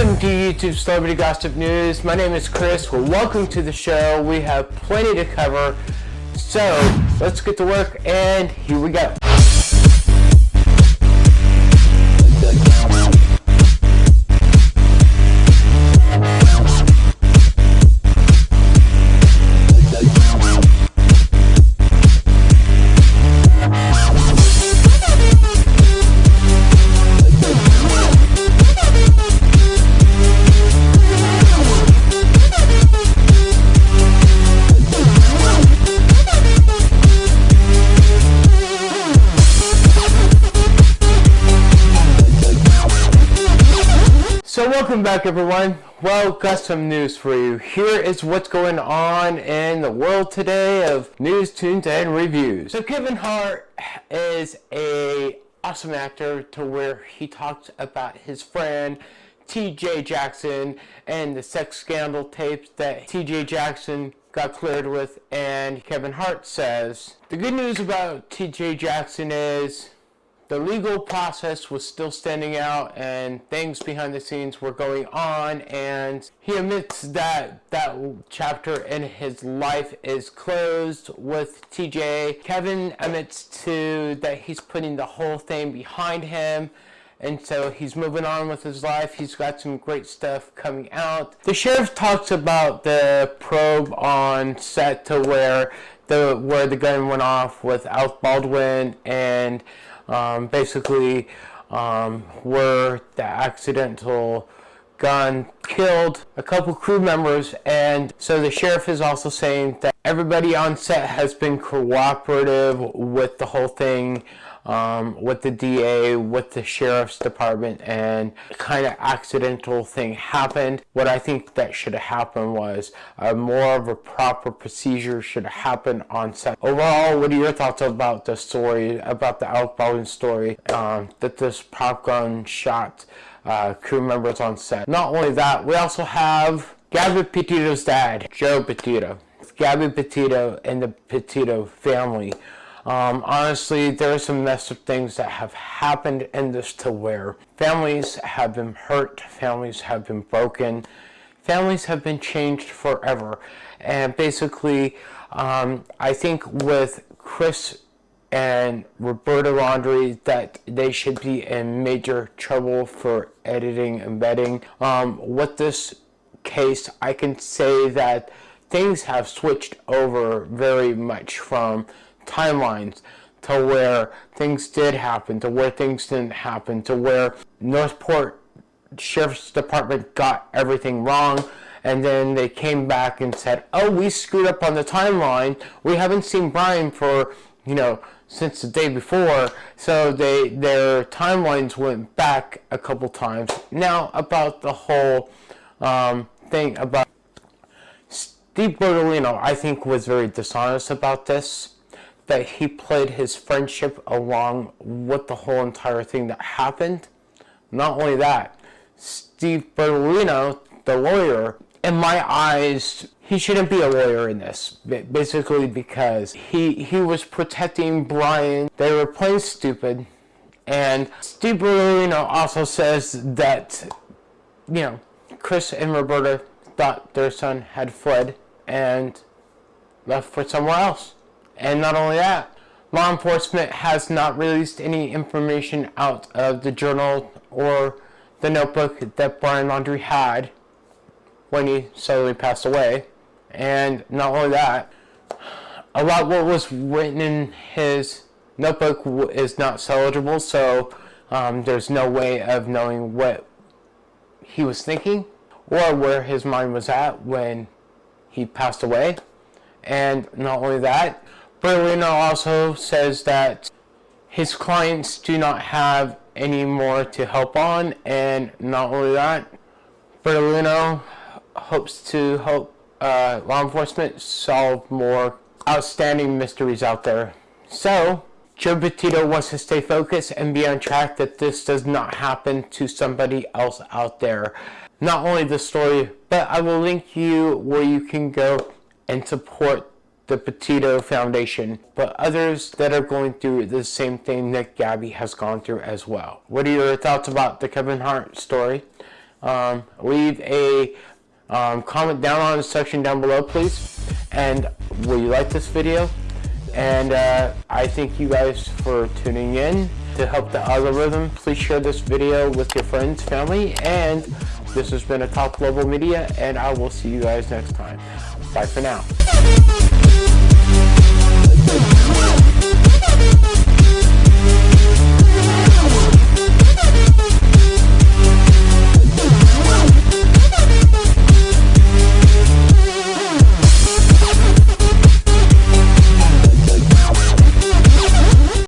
Welcome to YouTube Celebrity Gossip News. My name is Chris. Well, welcome to the show. We have plenty to cover. So, let's get to work and here we go. So welcome back everyone. Well, got some news for you. Here is what's going on in the world today of news, tunes, and reviews. So Kevin Hart is a awesome actor to where he talks about his friend TJ Jackson and the sex scandal tapes that TJ Jackson got cleared with and Kevin Hart says the good news about TJ Jackson is the legal process was still standing out and things behind the scenes were going on and he admits that that chapter in his life is closed with TJ. Kevin admits to that he's putting the whole thing behind him and so he's moving on with his life. He's got some great stuff coming out. The sheriff talks about the probe on set to where the where the gun went off with Alec Baldwin and um, basically um, where the accidental gun killed a couple crew members and so the sheriff is also saying that everybody on set has been cooperative with the whole thing um, with the DA, with the sheriff's department, and kind of accidental thing happened. What I think that should have happened was uh, more of a proper procedure should have happened on set. Overall, what are your thoughts about the story, about the Alec Baldwin story, um, that this prop gun shot uh, crew members on set? Not only that, we also have Gabby Petito's dad, Joe Petito. Gabby Petito and the Petito family um, honestly, there are some messed up things that have happened in this to where families have been hurt, families have been broken, families have been changed forever. And basically, um, I think with Chris and Roberta Laundrie that they should be in major trouble for editing and vetting. Um, with this case, I can say that things have switched over very much from timelines to where things did happen, to where things didn't happen, to where Northport Sheriff's Department got everything wrong, and then they came back and said, oh, we screwed up on the timeline. We haven't seen Brian for, you know, since the day before, so they their timelines went back a couple times. Now, about the whole um, thing about Steve Bertolino, I think was very dishonest about this that he played his friendship along with the whole entire thing that happened. Not only that, Steve Bertolino, the lawyer, in my eyes, he shouldn't be a lawyer in this, basically because he, he was protecting Brian. They were playing stupid. And Steve Bertolino also says that, you know, Chris and Roberta thought their son had fled and left for somewhere else. And not only that, law enforcement has not released any information out of the journal or the notebook that Brian Laundrie had when he suddenly passed away. And not only that, a lot what was written in his notebook is not salvageable, so um, there's no way of knowing what he was thinking or where his mind was at when he passed away. And not only that, Bertolino also says that his clients do not have any more to help on and not only that, Berlino hopes to help uh, law enforcement solve more outstanding mysteries out there. So, Joe Petito wants to stay focused and be on track that this does not happen to somebody else out there. Not only the story, but I will link you where you can go and support the Petito Foundation, but others that are going through the same thing that Gabby has gone through as well. What are your thoughts about the Kevin Hart story? um, leave a um, comment down on the section down below, please. And will you like this video? And uh, I thank you guys for tuning in to help the algorithm. Please share this video with your friends, family, and this has been a Top Global Media, and I will see you guys next time. Bye for now.